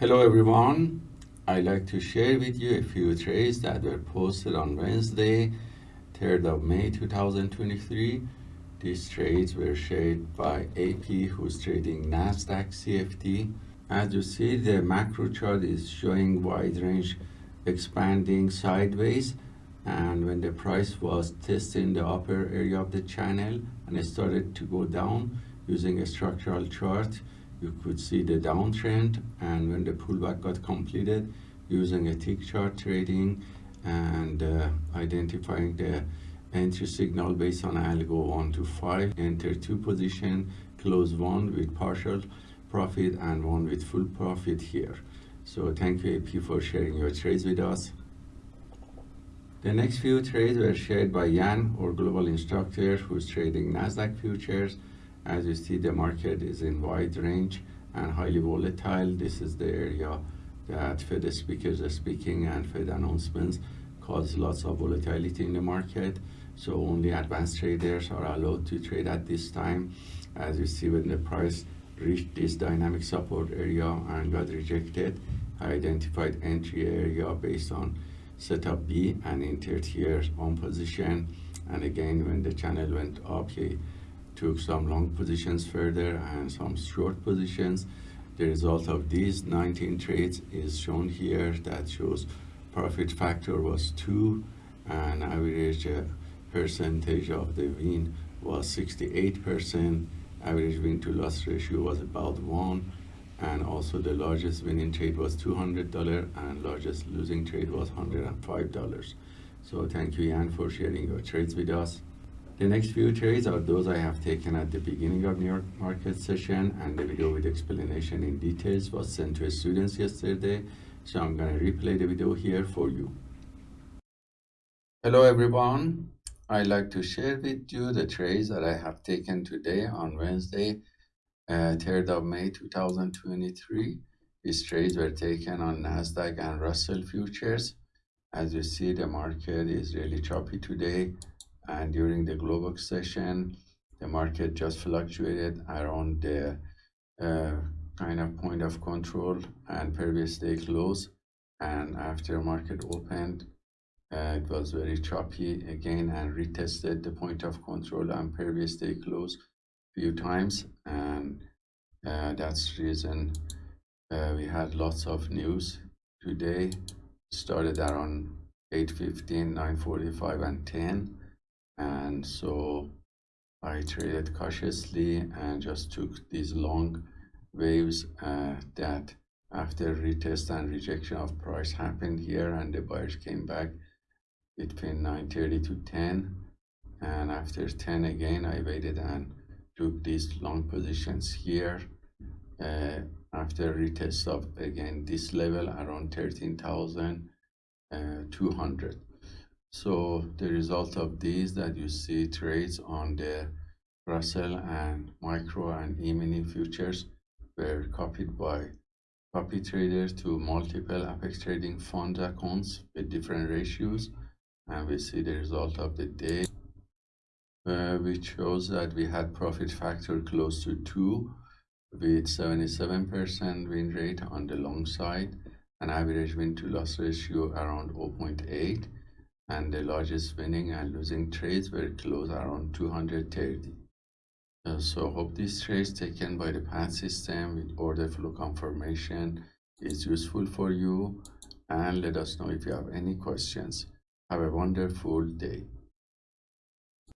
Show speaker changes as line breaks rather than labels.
Hello everyone. I'd like to share with you a few trades that were posted on Wednesday, 3rd of May 2023. These trades were shared by AP who's trading NASDAQ CFD. As you see, the macro chart is showing wide range expanding sideways and when the price was testing the upper area of the channel and it started to go down using a structural chart you could see the downtrend and when the pullback got completed using a tick chart trading and uh, identifying the entry signal based on algo 1 to 5 enter two position close one with partial profit and one with full profit here. So thank you AP for sharing your trades with us. The next few trades were shared by Yan or global instructor who's trading Nasdaq futures as you see, the market is in wide range and highly volatile. This is the area that Fed speakers are speaking and Fed announcements cause lots of volatility in the market. So only advanced traders are allowed to trade at this time. As you see, when the price reached this dynamic support area and got rejected, I identified entry area based on setup B and entered here on position. And again, when the channel went up, he took some long positions further and some short positions. The result of these 19 trades is shown here that shows profit factor was 2 and average uh, percentage of the win was 68%. Average win to loss ratio was about 1 and also the largest winning trade was $200 and largest losing trade was $105. So thank you Yan for sharing your trades with us. The next few trades are those I have taken at the beginning of New York market session and the video with explanation in details was sent to students yesterday. So I'm going to replay the video here for you. Hello everyone. I'd like to share with you the trades that I have taken today on Wednesday, uh, 3rd of May 2023. These trades were taken on NASDAQ and Russell futures. As you see, the market is really choppy today and during the Globex session, the market just fluctuated around the uh, kind of point of control and previous day close. And after market opened, uh, it was very choppy again and retested the point of control and previous day close few times. And uh, that's the reason uh, we had lots of news today. Started around 8.15, 9.45 and 10 and so I traded cautiously and just took these long waves uh, that after retest and rejection of price happened here and the buyers came back between 9.30 to 10 and after 10 again I waited and took these long positions here uh, after retest of again this level around 13,200 so the result of these that you see trades on the Russell and micro and E-mini futures were copied by copy traders to multiple Apex Trading fund accounts with different ratios. And we see the result of the day, uh, which shows that we had profit factor close to 2 with 77% win rate on the long side, and average win to loss ratio around 0.8 and the largest winning and losing trades were closed around 230. Uh, so hope these trades taken by the path system with order flow confirmation is useful for you and let us know if you have any questions. Have a wonderful day.